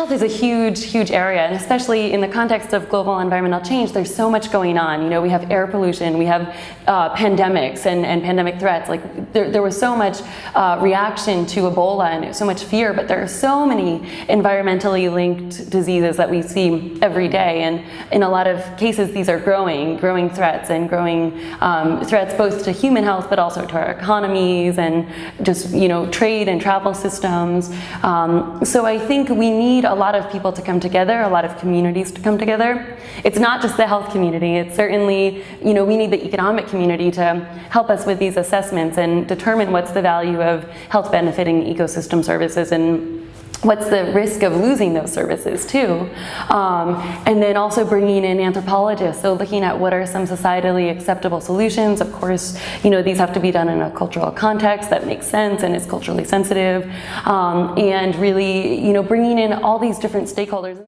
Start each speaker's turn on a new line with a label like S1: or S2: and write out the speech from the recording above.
S1: health is a huge, huge area, and especially in the context of global environmental change, there's so much going on. You know, we have air pollution, we have uh, pandemics and, and pandemic threats. Like there, there was so much uh, reaction to Ebola and so much fear, but there are so many environmentally linked diseases that we see every day. And in a lot of cases, these are growing, growing threats and growing um, threats both to human health, but also to our economies and just, you know, trade and travel systems. Um, so I think we need need a lot of people to come together, a lot of communities to come together. It's not just the health community, it's certainly, you know, we need the economic community to help us with these assessments and determine what's the value of health benefiting ecosystem services and what's the risk of losing those services too? Um, and then also bringing in anthropologists. So looking at what are some societally acceptable solutions. Of course you know these have to be done in a cultural context that makes sense and is culturally sensitive. Um, and really you know bringing in all these different stakeholders